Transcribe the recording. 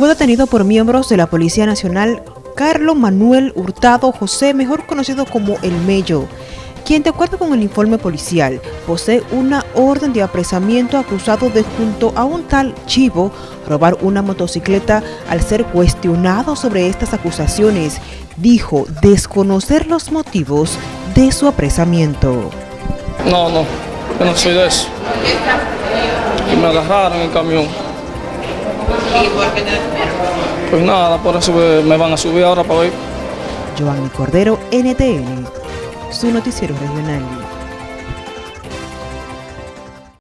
fue detenido por miembros de la Policía Nacional Carlos Manuel Hurtado José, mejor conocido como El Mello, quien de acuerdo con el informe policial posee una orden de apresamiento acusado de junto a un tal Chivo robar una motocicleta al ser cuestionado sobre estas acusaciones, dijo desconocer los motivos de su apresamiento. No, no, yo no soy de eso. Y me agarraron el camión. ¿Y por qué te Pues nada, por eso me van a subir ahora para ver. Giovanni Cordero, NTN, su noticiero regional.